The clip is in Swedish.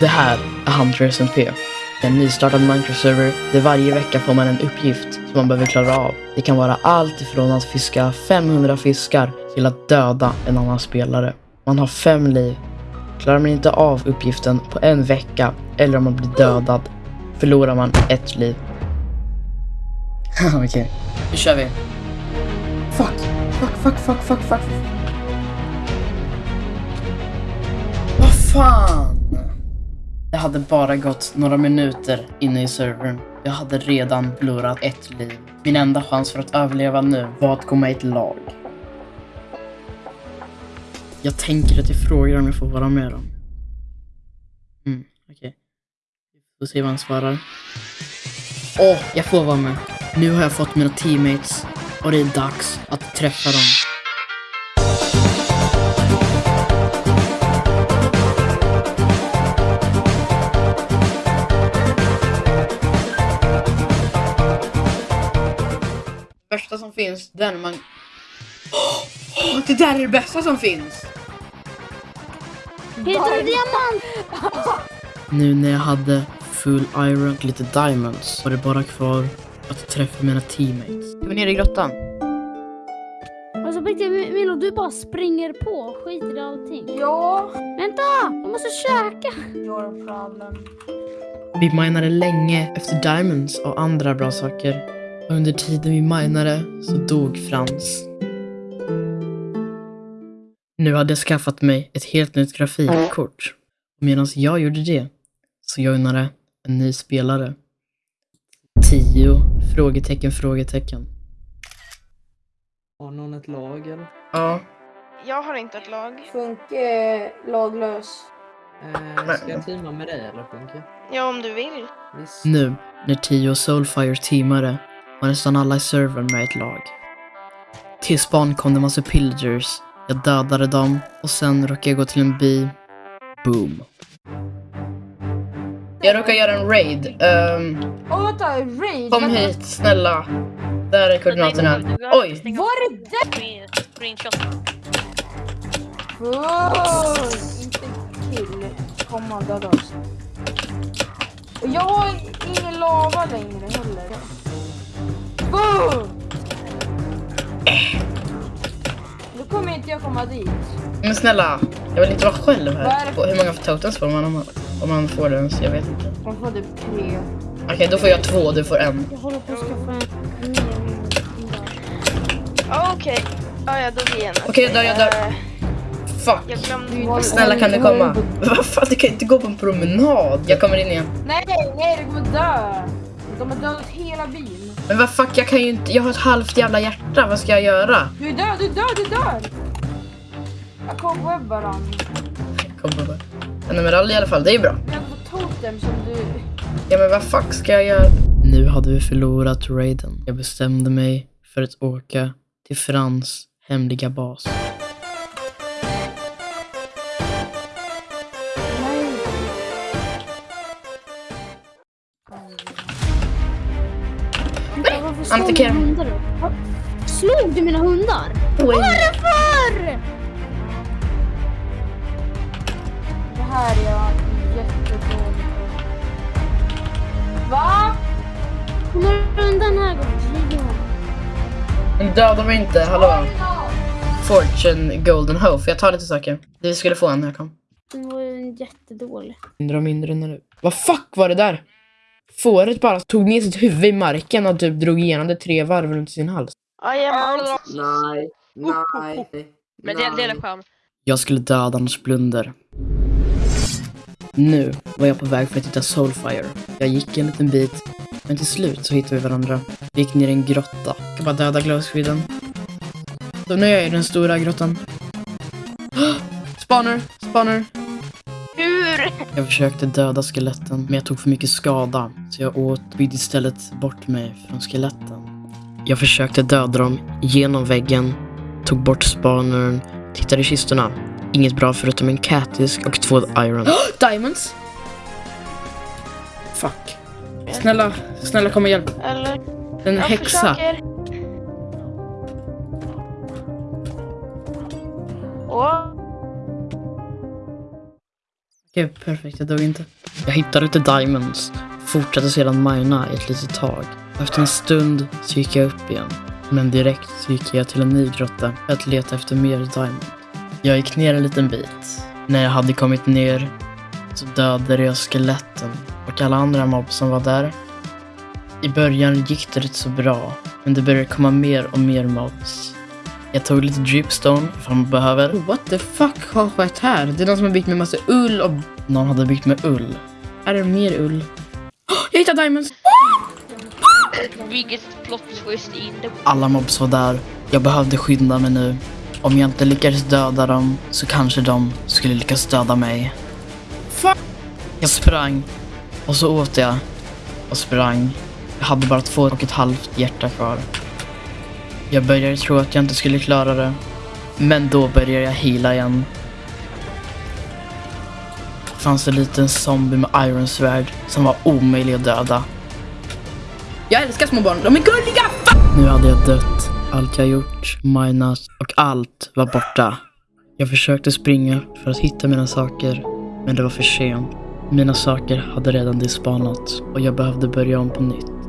Det här är Hunter SMP. En nystartad Minecraft-server där varje vecka får man en uppgift som man behöver klara av. Det kan vara allt ifrån att fiska 500 fiskar till att döda en annan spelare. Man har fem liv. Klarar man inte av uppgiften på en vecka eller om man blir dödad förlorar man ett liv. Okej, nu kör vi. Fuck, fuck, fuck, fuck, fuck, fuck. Vad fan? Det hade bara gått några minuter inne i servern. Jag hade redan förlorat ett liv. Min enda chans för att överleva nu var att gå med i ett lag. Jag tänker att jag frågar om jag får vara med dem. Mm, okej. Vi får se vad han svarar. Åh, jag får vara med. Nu har jag fått mina teammates och det är dags att träffa dem. Värsta som finns, den man... Åh, det där är det bästa som finns! Heter det diamant? Nu när jag hade full iron och lite diamonds var det bara kvar att träffa mina teammates. Jag var nere i grottan. Alltså på riktigt, Milo du bara springer på och skiter i allting. Ja, Vänta! Jag måste käka! your problem. Vi minade länge efter diamonds och andra bra saker. Under tiden vi minade så dog Frans. Nu hade jag skaffat mig ett helt nytt grafikkort. Och medan jag gjorde det så joinade en ny spelare. Tio frågetecken frågetecken. Har någon ett lag eller? Ja, Jag har inte ett lag. Funke är laglös. Eh, ska jag teama med dig eller Funke? Ja, om du vill. Visst. nu när Tio och Soulfire teamade var nästan alla i servern med ett lag. Till span kom det massa pillagers. Jag dödade dem och sen råkade jag gå till en by. Boom. Jag råkade göra en raid. Um, Åh vänta, raid! kom vänta. hit, snälla. Där är koordinaterna. Oj! Var är det? Screenshot. Fuck! Inte kill. Kom och döda oss. Och jag har ingen lava längre heller. Fuck! Nu kommer inte jag komma dit. Men snälla, jag vill inte vara själv här. Hur många totems får man om man, om man får det ens? Jag vet inte. Man får typ tre. Okej, då får jag två, du får en. Jag håller på att skaffa en ny. Ja, Okej. Ja, jag dog igen. Okej, jag dör, jag dör. Eh, Fuck. Jag glömde. Snälla kan du komma? Vad fan, du kan inte gå på en promenad. Jag kommer in igen. Nej, nej, du kommer dö! De har dödat hela byn. Men vad fuck, jag kan ju inte, jag har ett halvt jävla hjärta, vad ska jag göra? Du är död, du är död, du är död! Jag cobwebbar han. Kom på En emerald i alla fall, det är bra. Jag fått totem som du... Ja men vad fuck ska jag göra? Nu hade vi förlorat raiden. Jag bestämde mig för att åka till Frans hemliga bas. Varför slår Antikera. mina hundar? Va? Slog du mina hundar? Varför? Det här är jag jättedålig på. Va? Kommer du undan här gången? Men Döda mig inte, hallå? Fortune Golden Hoe, jag tar lite saker? Du skulle få en när jag kom. Den var ju jättedålig. Mindre och mindre nu. Vad fuck var det där? Fåret bara tog ner sitt huvud i marken och typ drog igenom det tre varv runt sin hals. Jajamän. Nej, nej. Men det, det är en skärm. Jag skulle döda hans blunder. Nu var jag på väg för att hitta Soulfire. Jag gick en liten bit, men till slut så hittade vi varandra. Vi gick ner i en grotta. Jag kan bara döda glowsquiden. Så nu är jag i den stora grottan. Spawner! Spawner! Jag försökte döda skeletten, men jag tog för mycket skada. Så jag åt byggde istället bort mig från skeletten. Jag försökte döda dem genom väggen, tog bort spanern, tittade i kistorna. Inget bra förutom en catdisk och två iron. Diamonds! Fuck. Snälla, snälla kom och hjälp. Eller? En Jag häxa. försöker. Åh, Okej, perfekt. Jag dog inte. Jag hittade lite diamonds. Fortsatte sedan mina ett litet tag. Efter en stund så gick jag upp igen. Men direkt så gick jag till en ny grotta för att leta efter mer diamond. Jag gick ner en liten bit. När jag hade kommit ner så dödade jag skeletten och alla andra mobb som var där. I början gick det rätt så bra, men det började komma mer och mer mobs. Jag tog lite dripstone ifall man behöver. Oh, what the fuck har skett här? Det är någon som har byggt med massa ull och... Någon hade byggt med ull. Är det mer ull? Oh, jag hittade diamonds! Biggest plot twist in the... Alla mobs var där. Jag behövde skynda mig nu. Om jag inte lyckades döda dem så kanske de skulle lyckas döda mig. Fuck! Jag sprang och så åt jag och sprang. Jag hade bara två och ett halvt hjärta kvar. Jag började tro att jag inte skulle klara det. Men då började jag hila igen. Det fanns en liten zombie med ironsvärd som var omöjlig att döda. Jag älskar små barn, de är gulliga! Nu hade jag dött. Allt jag gjort, minat och allt var borta. Jag försökte springa för att hitta mina saker, men det var för sent. Mina saker hade redan despanat och jag behövde börja om på nytt.